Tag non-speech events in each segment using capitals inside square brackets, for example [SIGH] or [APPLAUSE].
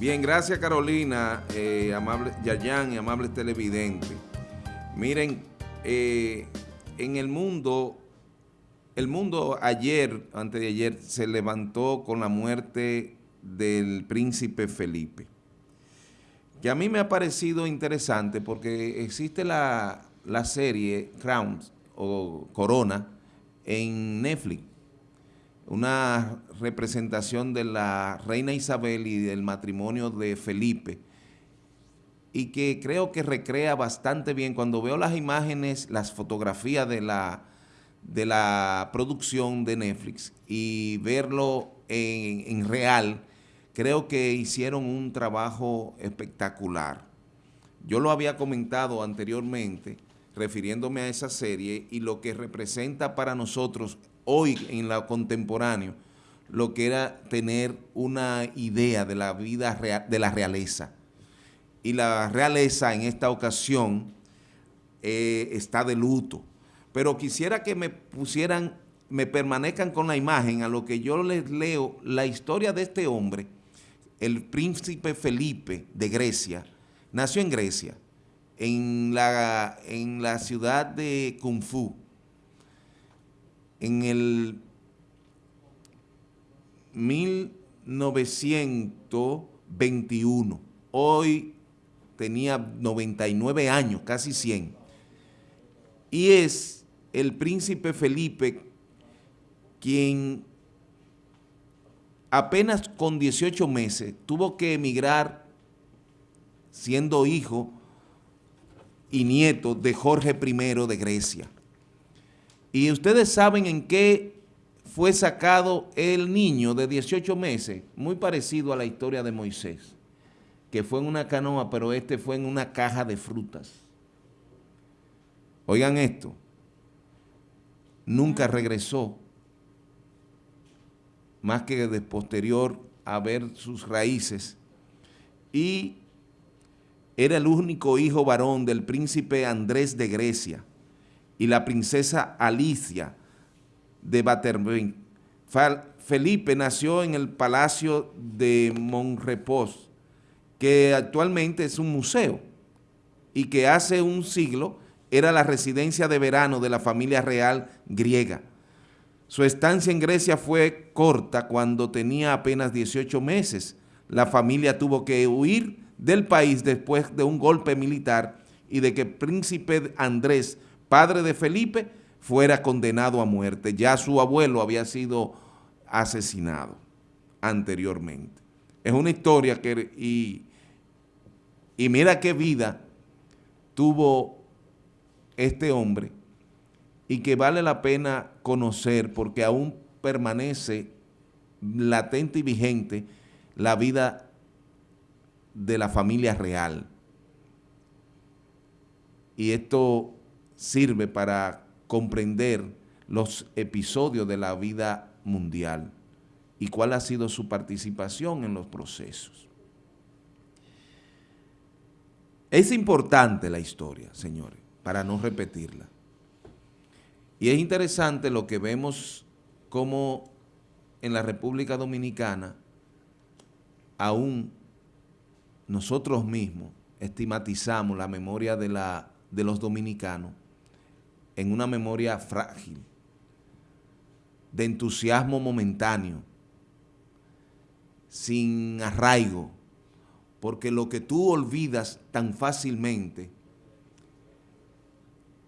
Bien, gracias Carolina, eh, amable, Yayan y amables televidentes. Miren, eh, en el mundo, el mundo ayer, antes de ayer, se levantó con la muerte del príncipe Felipe. Que a mí me ha parecido interesante porque existe la, la serie Crown o Corona en Netflix una representación de la reina Isabel y del matrimonio de Felipe, y que creo que recrea bastante bien. Cuando veo las imágenes, las fotografías de la, de la producción de Netflix y verlo en, en real, creo que hicieron un trabajo espectacular. Yo lo había comentado anteriormente, refiriéndome a esa serie y lo que representa para nosotros hoy en lo contemporáneo lo que era tener una idea de la vida real, de la realeza. Y la realeza en esta ocasión eh, está de luto. Pero quisiera que me pusieran, me permanezcan con la imagen a lo que yo les leo la historia de este hombre, el príncipe Felipe de Grecia, nació en Grecia, en la, en la ciudad de Kung Fu, en el 1921. Hoy tenía 99 años, casi 100. Y es el príncipe Felipe quien apenas con 18 meses tuvo que emigrar siendo hijo y nieto de Jorge I de Grecia. Y ustedes saben en qué fue sacado el niño de 18 meses, muy parecido a la historia de Moisés, que fue en una canoa, pero este fue en una caja de frutas. Oigan esto, nunca regresó, más que de posterior a ver sus raíces, y era el único hijo varón del príncipe Andrés de Grecia, y la princesa Alicia de Batervin. Felipe nació en el Palacio de Monrepos, que actualmente es un museo y que hace un siglo era la residencia de verano de la familia real griega. Su estancia en Grecia fue corta cuando tenía apenas 18 meses. La familia tuvo que huir del país después de un golpe militar y de que príncipe Andrés padre de Felipe, fuera condenado a muerte. Ya su abuelo había sido asesinado anteriormente. Es una historia que, y, y mira qué vida tuvo este hombre y que vale la pena conocer porque aún permanece latente y vigente la vida de la familia real. Y esto sirve para comprender los episodios de la vida mundial y cuál ha sido su participación en los procesos. Es importante la historia, señores, para no repetirla. Y es interesante lo que vemos como en la República Dominicana aún nosotros mismos estigmatizamos la memoria de, la, de los dominicanos en una memoria frágil, de entusiasmo momentáneo, sin arraigo, porque lo que tú olvidas tan fácilmente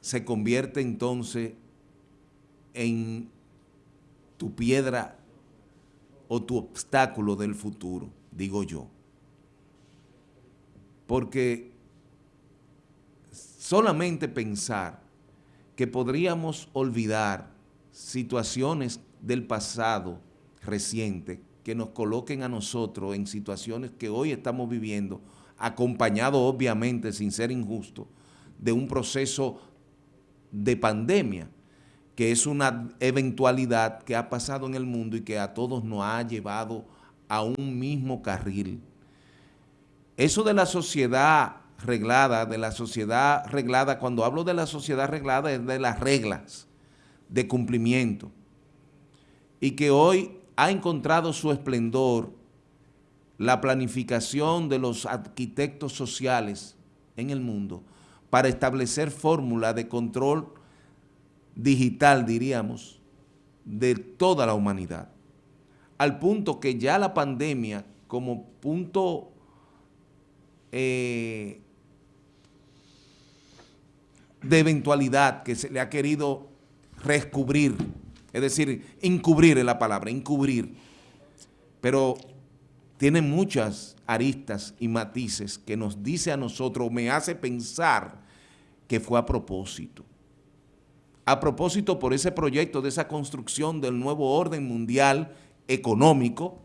se convierte entonces en tu piedra o tu obstáculo del futuro, digo yo. Porque solamente pensar que podríamos olvidar situaciones del pasado reciente que nos coloquen a nosotros en situaciones que hoy estamos viviendo, acompañado obviamente, sin ser injusto, de un proceso de pandemia, que es una eventualidad que ha pasado en el mundo y que a todos nos ha llevado a un mismo carril. Eso de la sociedad reglada, de la sociedad reglada, cuando hablo de la sociedad reglada es de las reglas de cumplimiento y que hoy ha encontrado su esplendor la planificación de los arquitectos sociales en el mundo para establecer fórmula de control digital, diríamos, de toda la humanidad. Al punto que ya la pandemia, como punto eh, de eventualidad que se le ha querido rescubrir, es decir, encubrir es la palabra, encubrir, pero tiene muchas aristas y matices que nos dice a nosotros, me hace pensar que fue a propósito. A propósito por ese proyecto de esa construcción del nuevo orden mundial económico,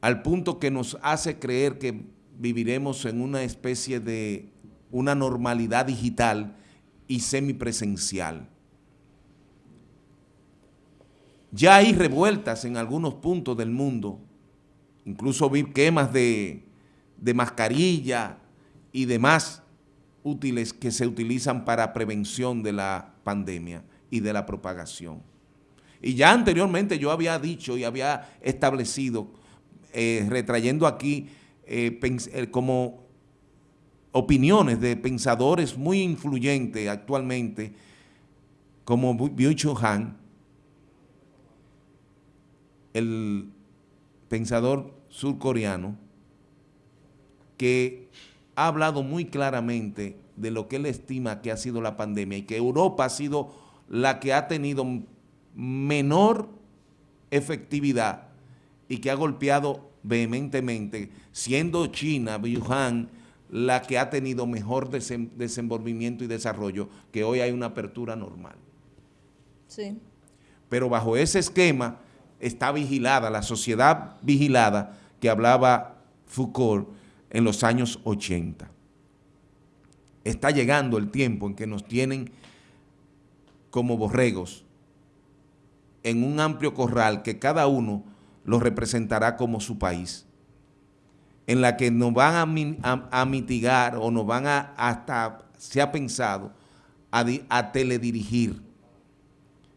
al punto que nos hace creer que viviremos en una especie de una normalidad digital y semipresencial. Ya hay revueltas en algunos puntos del mundo, incluso vi quemas de, de mascarilla y demás útiles que se utilizan para prevención de la pandemia y de la propagación. Y ya anteriormente yo había dicho y había establecido, eh, retrayendo aquí eh, eh, como opiniones de pensadores muy influyentes actualmente, como Byung-Chul Han, el pensador surcoreano, que ha hablado muy claramente de lo que él estima que ha sido la pandemia y que Europa ha sido la que ha tenido menor efectividad y que ha golpeado vehementemente, siendo China, Wuhan, la que ha tenido mejor desenvolvimiento y desarrollo, que hoy hay una apertura normal. Sí. Pero bajo ese esquema está vigilada, la sociedad vigilada que hablaba Foucault en los años 80. Está llegando el tiempo en que nos tienen como borregos en un amplio corral que cada uno lo representará como su país, en la que nos van a, mitigar o nos van a, hasta, se ha pensado, a, teledirigir,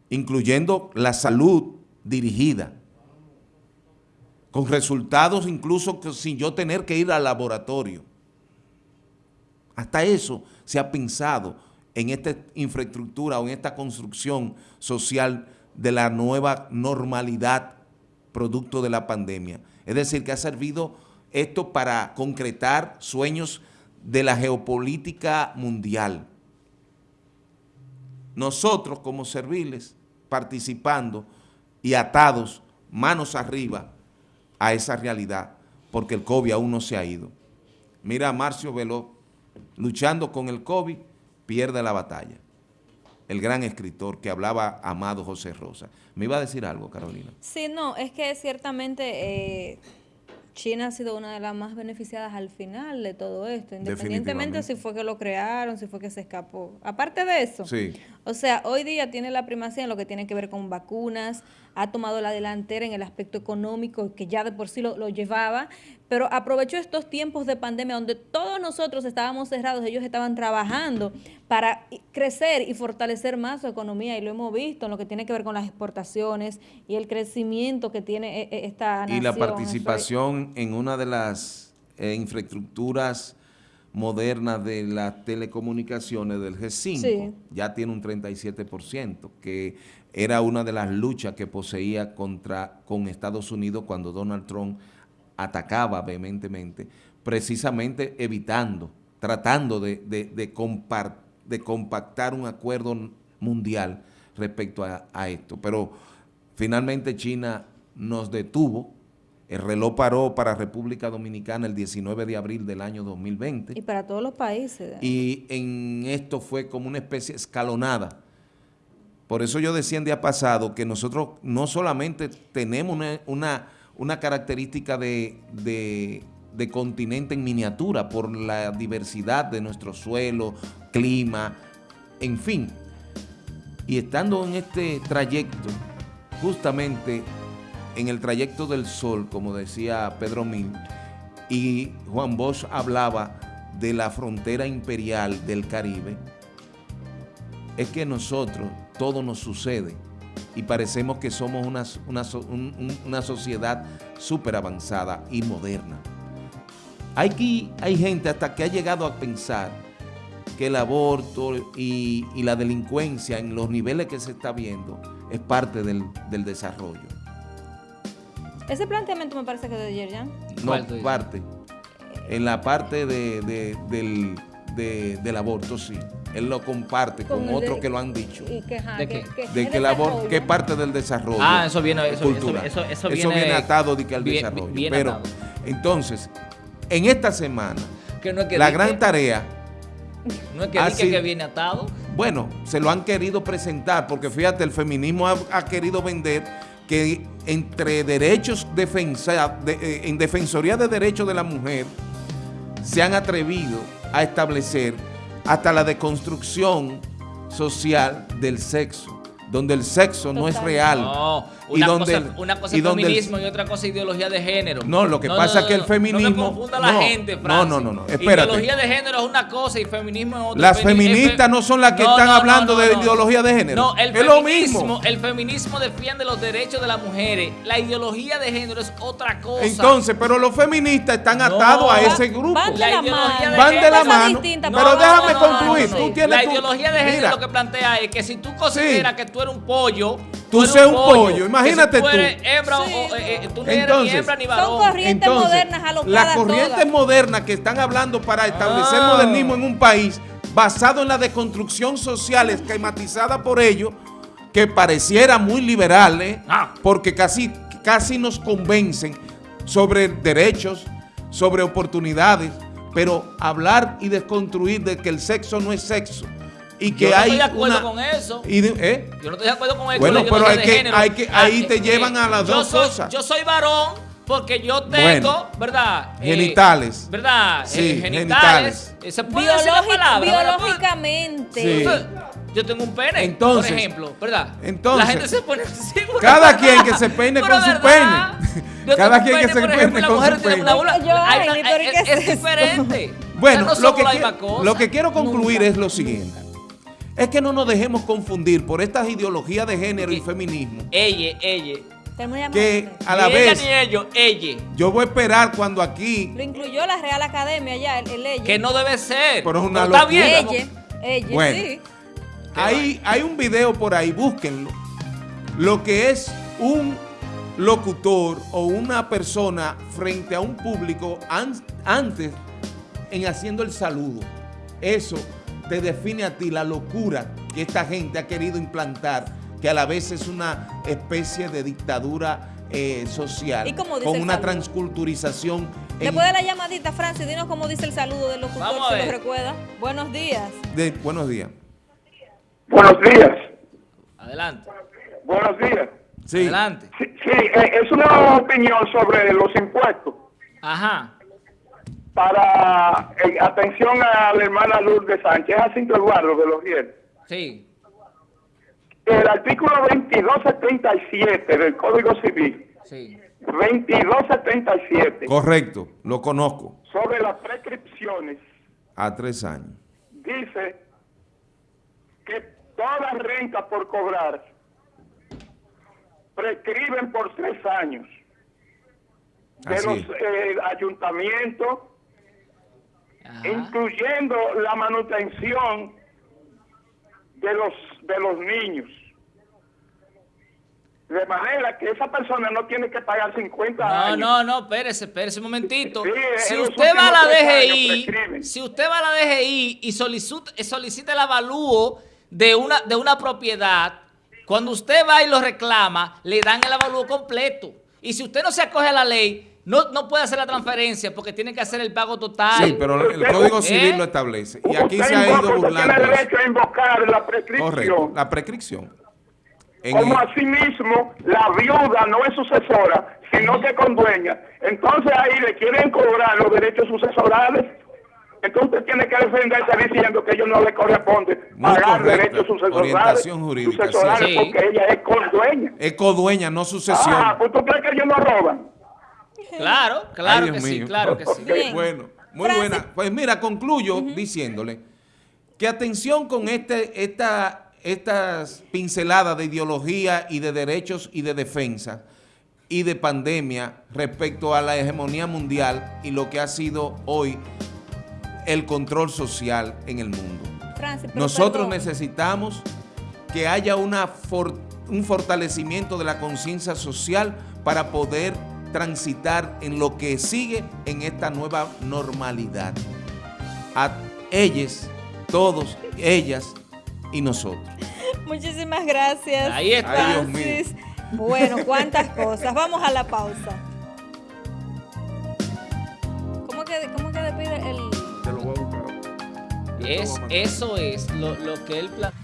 incluyendo la salud dirigida, con resultados incluso sin yo tener que ir al laboratorio. Hasta eso se ha pensado en esta infraestructura o en esta construcción social de la nueva normalidad producto de la pandemia. Es decir, que ha servido esto para concretar sueños de la geopolítica mundial. Nosotros como serviles participando y atados manos arriba a esa realidad, porque el COVID aún no se ha ido. Mira a Marcio Veló, luchando con el COVID, pierde la batalla el gran escritor que hablaba Amado José Rosa. ¿Me iba a decir algo, Carolina? Sí, no, es que ciertamente eh, China ha sido una de las más beneficiadas al final de todo esto, independientemente si fue que lo crearon, si fue que se escapó. Aparte de eso, sí. o sea, hoy día tiene la primacía en lo que tiene que ver con vacunas, ha tomado la delantera en el aspecto económico, que ya de por sí lo, lo llevaba, pero aprovechó estos tiempos de pandemia donde todos nosotros estábamos cerrados, ellos estaban trabajando para crecer y fortalecer más su economía y lo hemos visto en lo que tiene que ver con las exportaciones y el crecimiento que tiene e, e, esta nación. Y la participación en una de las eh, infraestructuras modernas de las telecomunicaciones del G5, ya tiene un 37%, que era una de las luchas que poseía contra con Estados Unidos cuando Donald Trump atacaba vehementemente, precisamente evitando, tratando de, de, compactar un acuerdo mundial respecto a, esto. Pero finalmente China nos detuvo, el reloj paró para República Dominicana el 19 de abril del año 2020. Y para todos los países. Y en esto fue como una especie escalonada. Por eso yo decía en día pasado que nosotros no solamente tenemos una una característica de, continente en miniatura por la diversidad de nuestro suelo, clima, en fin. Y estando en este trayecto, justamente en el trayecto del sol, como decía Pedro Mil, y Juan Bosch hablaba de la frontera imperial del Caribe, es que nosotros todo nos sucede y parecemos que somos una, una, sociedad súper avanzada y moderna. Hay, hay gente hasta que ha llegado a pensar que el aborto y, la delincuencia en los niveles que se está viendo es parte del, desarrollo. Ese planteamiento me parece que es de Yerjan. No, parte. En la parte de, del, aborto, sí. Él lo comparte con, otros que lo han dicho. ¿De, qué? de que el aborto, que parte del desarrollo. Ah, eso viene, eso, eso, eso, viene, atado de que al desarrollo. Pero, entonces, en esta semana, la gran tarea ¿No es que, que viene atado? Bueno, se lo han querido presentar, porque fíjate, el feminismo ha, querido vender que entre derechos defensa, eh, en Defensoría de Derechos de la Mujer se han atrevido a establecer hasta la deconstrucción social del sexo donde el sexo no es real. No, una, cosa, una cosa es feminismo y otra cosa es ideología de género. No, lo que pasa es que el feminismo... No confunda la gente, No, no, no, no, Ideología de género es una cosa y feminismo es otra. Las feministas no son las que están hablando de ideología de género. No, el es feminismo, lo mismo. El feminismo defiende los derechos de las mujeres. La ideología de género es otra cosa. Entonces, pero los feministas están atados a ese grupo. Van de la mano. Van de la mano. Pero déjame concluir. Tú tienes la ideología de género lo que plantea es que si tú consideras que tú eres un pollo. Tú, seas un pollo, imagínate tú. hembra, o, eh, eh, tú no eres ni hembra ni varón. Son corrientes modernas Las corrientes modernas que están hablando para establecer ah. modernismo en un país basado en la deconstrucción social esquematizada por ellos, que pareciera muy liberal, ¿eh? ah. porque casi, casi nos convencen sobre derechos, sobre oportunidades, pero hablar y desconstruir de que el sexo no es sexo, y que yo no hay estoy de acuerdo con eso. ¿eh? Yo no estoy de acuerdo con eso. Bueno, pero hay que, hay que, ahí te llevan a las dos cosas. Yo soy varón porque yo tengo, ¿verdad? Eh, genitales. ¿Verdad? Sí, eh, genitales. Se puede decir la palabra. Biológicamente. Yo tengo un pene, entonces, por ejemplo, ¿verdad? Entonces, la gente se pone así. [LAUGHS] Cada quien que se peine con su pene. [LAUGHS] Cada quien que se peine con su pene. es, diferente. Bueno, lo, que quiero, lo que quiero concluir es lo siguiente es que no nos dejemos confundir por estas ideologías de género y feminismo. Ella, ella. Que a la vez. Ni ellos, ella. Yo voy a esperar cuando aquí. Lo incluyó la Real Academia ya, el, ella. Que no debe ser. Pero es una Está bien. Ella, ella, bueno, sí. Hay, hay un video por ahí, búsquenlo. Lo que es un locutor o una persona frente a un público antes en haciendo el saludo. Eso te define a ti la locura que esta gente ha querido implantar, que a la vez es una especie de dictadura eh, social, con una transculturización. Después de la llamadita, Francis, dinos cómo dice el saludo del locutor, si lo recuerda. Buenos días. buenos días. Buenos días. Adelante. Buenos días. Sí. Adelante. Sí, sí, eh, es una opinión sobre los impuestos. Ajá para eh, atención a la hermana Lourdes Sánchez, a Cinto Eduardo de los Rieles. Sí. El artículo 2277 del Código Civil. Sí. 2277. Correcto, lo conozco. Sobre las prescripciones. A tres años. Dice que todas rentas por cobrar prescriben por tres años. De los eh, ayuntamientos, incluyendo la manutención de los de los niños. De manera que esa persona no tiene que pagar 50 no, años. No, no, espérese, espérese un momentito. si usted va a la DGI, si usted va a la DGI y solicita, solicita el avalúo de una, de una propiedad, cuando usted va y lo reclama, le dan el avalúo completo. Y si usted no se acoge a la ley, no, no puede hacer la transferencia porque tiene que hacer el pago total. Sí, pero el Código Civil lo establece. Y aquí se ha ido burlando. Tiene derecho a invocar la prescripción. Correcto, la prescripción. Como asimismo, la viuda no es sucesora, sino que condueña. Entonces ahí le quieren cobrar los derechos sucesorales. Entonces tiene que defenderse diciendo que a ellos no le corresponde pagar derechos sucesorales, sucesorales porque ella es condueña. Es codueña, no sucesión. Ah, pues tú crees que ellos no roban. Claro, claro que sí, claro que sí. Bueno, muy buena. Pues mira, concluyo diciéndole que atención con este, esta, estas pinceladas de ideología y de derechos y de defensa y de pandemia respecto a la hegemonía mundial y lo que ha sido hoy el control social en el mundo. Nosotros necesitamos que haya una un fortalecimiento de la conciencia social para poder transitar en lo que sigue en esta nueva normalidad. A ellos, todos, ellas y nosotros. Muchísimas gracias. Ahí está. Bueno, [LAUGHS] cuántas cosas. Vamos a la pausa. ¿Cómo que, cómo que despide el...? Te lo voy a buscar. Es, eso es lo, lo que él plantea.